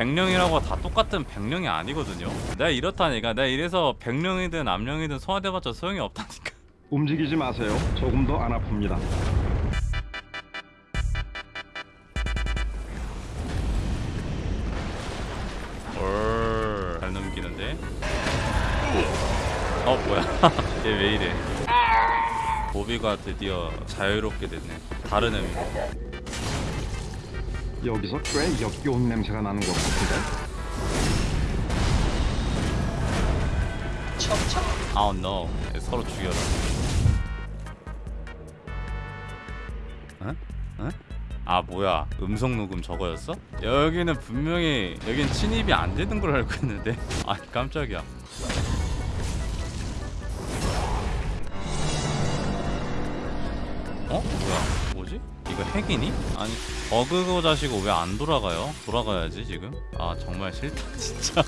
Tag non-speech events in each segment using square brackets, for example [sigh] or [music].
백령이라고 다 똑같은 백령이 아니거든요. 내가 이렇다니까. 내가 이래서 백령이든 암령이든 소화돼봤자 소용이 없다니까. [laughs] 움직이지 마세요. 조금도 안 아픕니다. 올. 잘 넘기는데? 어 뭐야? [laughs] 얘 왜 이래? 보비가 드디어 자유롭게 됐네. 다른 의미 여기서 꽤 역겨운 냄새가 나는 것 같은데. 아우 노 서로 죽여라 응? 응? 아 뭐야 음성 녹음 저거였어? 여기는 분명히 여긴 침입이 안 되는 걸 알고 있는데 [laughs] 아 깜짝이야 어? 뭐야? 이거 핵이니? 아니 버그고 자시고 왜 안 돌아가요? 돌아가야지 지금. 아 정말 싫다 [laughs] 진짜.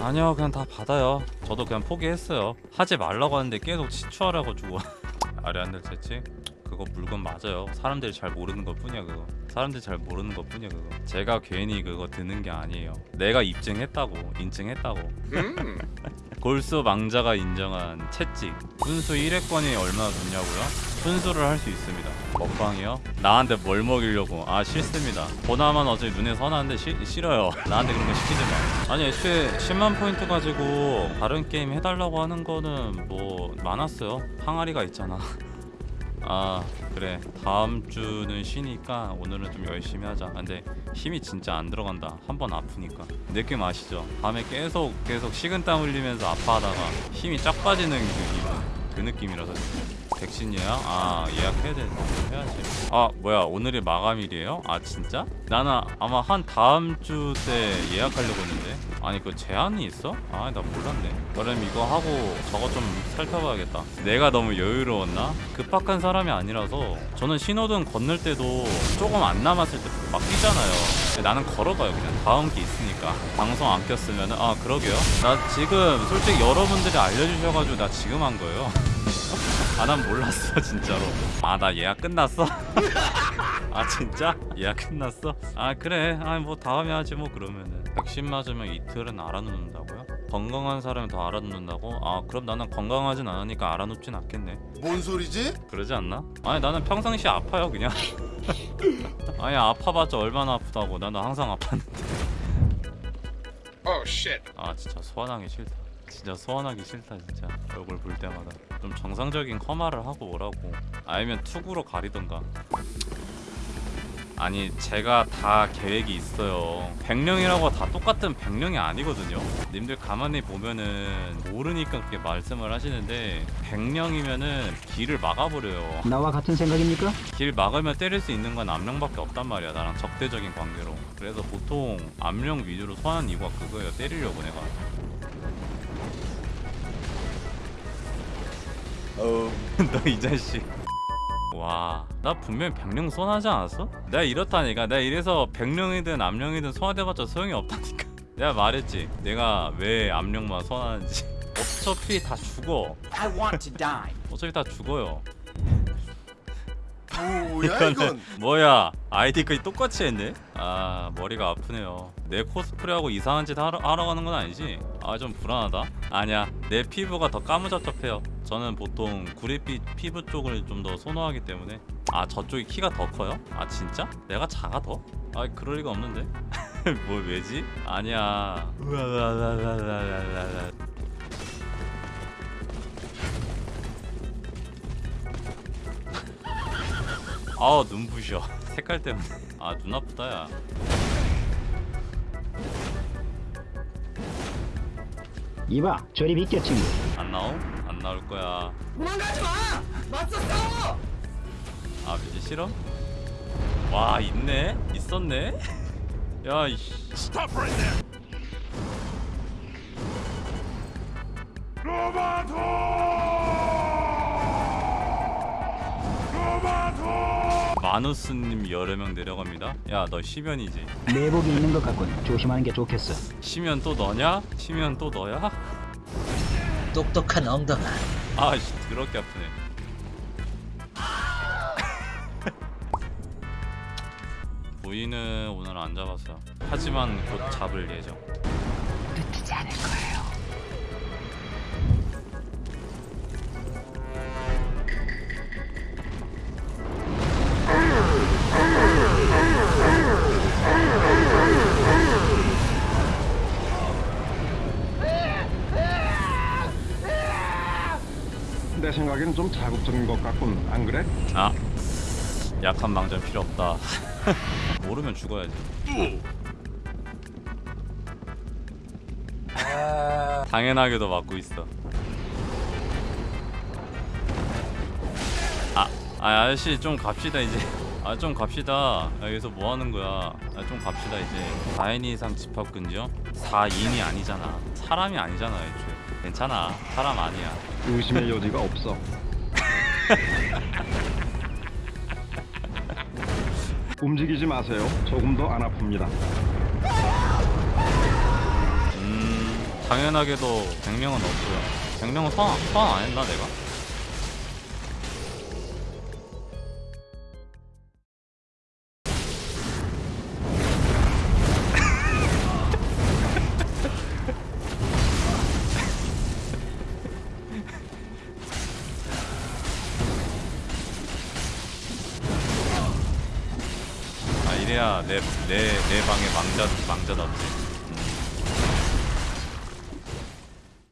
아니요 그냥 다 받아요. 저도 그냥 포기했어요. 하지 말라고 하는데 계속 치추하라고 아래 한들 채찍 그거 물건 맞아요. 사람들이 잘 모르는 것 뿐이야 그거. 사람들이 잘 모르는 것 뿐이야 그거. 제가 괜히 그거 드는 게 아니에요. 내가 입증했다고 인증했다고. [laughs] 골수 망자가 인정한 채찍. 순수 1회권이 얼마나 좋냐고요? 순수를 할 수 있습니다. 먹방이요? 나한테 뭘 먹이려고? 아 싫습니다. 보나만 어차피 눈에 선하는데 시, 싫어요. 나한테 그런 거 시키지 마. 아니 애초에 10만 포인트 가지고 다른 게임 해달라고 하는 거는 뭐 많았어요. 항아리가 있잖아. 아 그래. 다음 주는 쉬니까 오늘은 좀 열심히 하자. 근데 힘이 진짜 안 들어간다. 한 번 아프니까. 느낌 아시죠? 밤에 계속 계속 식은땀 흘리면서 아파하다가 힘이 쫙 빠지는 그 그 느낌이라서. 백신 예약? 아 예약해야 되는 거 해야지. 아 뭐야 오늘이 마감일이에요? 아 진짜? 나는 아마 한 다음 주 때 예약하려고 했는데. 아니 그 제한이 있어? 아 나 몰랐네. 그럼 이거 하고 저거 좀 살펴봐야겠다. 내가 너무 여유로웠나? 급박한 사람이 아니라서. 저는 신호등 건널 때도 조금 안 남았을 때 막 뛰잖아요. 근데 나는 걸어가요 그냥. 다음 게 있으니까. 방송 안 켰으면 아 그러게요. 나 지금 솔직히 여러분들이 알려주셔가지고 나 지금 한 거예요 [laughs] 아 난 몰랐어 진짜로 아 나 예약 끝났어? [laughs] 아 진짜? 예약 끝났어? 아 그래 아뭐 다음에 하지 뭐 그러면은 백신 맞으면 이틀은 알아놓는다고요? 건강한 사람이 더 알아놓는다고? 아 그럼 나는 건강하진 않으니까 알아놓진 않겠네 뭔 소리지? 그러지 않나? 아니 나는 평상시 아파요 그냥 [laughs] 아니 아파봤자 얼마나 아프다고 나는 항상 아팠는데 Oh shit. 아 진짜 소환하기 싫다 진짜 소환하기 싫다 진짜. 얼굴 볼 때마다. 좀 정상적인 커마를 하고 오라고. 아니면 투구로 가리던가. 아니 제가 다 계획이 있어요. 백령이라고 다 똑같은 백령이 아니거든요. 님들 가만히 보면은 모르니까 그렇게 말씀을 하시는데 백령이면은 길을 막아버려요. 나와 같은 생각입니까? 길 막으면 때릴 수 있는 건 암령밖에 없단 말이야 나랑 적대적인 관계로. 그래서 보통 암령 위주로 소환한 이유가 그거예요 때리려고 내가 어. [laughs] 너 이 자식 와 나 분명히 백령 소환하지 않았어? 내가 이렇다니까 내가 이래서 백령이든 암령이든 소환해봤자 소용이 없다니까 [laughs] 내가 말했지 내가 왜 암령만 소환하는지 [laughs] 어차피 다 죽어 I want to die. 어차피 다 죽어요 뭐야 이건? 뭐야 아이디까지 똑같이 했네? 아 머리가 아프네요 내 코스프레하고 이상한 짓 하러, 하러 가는 건 아니지? 아 좀 불안하다 아니야 내 피부가 더 까무잡잡해요 저는 보통 구릿빛 피부 쪽을 좀 더 선호하기 때문에 아 저쪽이 키가 더 커요? 아 진짜? 내가 작아 더? 아 그럴 리가 없는데 [laughs] 뭐 왜지? 아니야. [laughs] 아우 눈부셔 [laughs] 색깔 때문에 아 눈 아프다 야 이봐 저리 비켜 친구 안 나옴? 안 나올 거야 도망가지 마. 맞서 싸워. 아 이제 싫어? 와 있네? 있었네? [laughs] 야 이씨 Stop right there. 마누스님 여러 명 내려갑니다 야 너 시면이지 내복이 있는 것 같군 조심하는 게 좋겠어 시면 또 너냐? 시면 또 너야? 똑똑한 엉덩아. 아씨 더럽게 아프네 [laughs] 부인은 오늘 안 잡았어요. 하지만 곧 잡을 예정. 놓치지 않을 거예 내 생각엔 좀 자극적인 것 같군. 안 그래? 아 약한 망전 필요 없다. [laughs] 모르면 죽어야지. 당연하게도 맞고 있어. 아, 아 아저씨 좀 갑시다 이제. 아 좀 갑시다. 아, 여기서 뭐 하는 거야? 아 좀 갑시다 이제. 4인 이상 집합 금지요? 4인이 아니잖아. 사람이 아니잖아 애초에. 괜찮아. 사람 아니야. 의심의 여지가 없어. [laughs] 움직이지 마세요. 조금도 안 아픕니다. 음 당연하게도 100명은 없고요 100명은 소환, 소환 안 했나 내가? 이래야 내 내 내 방에 망자 망자 남지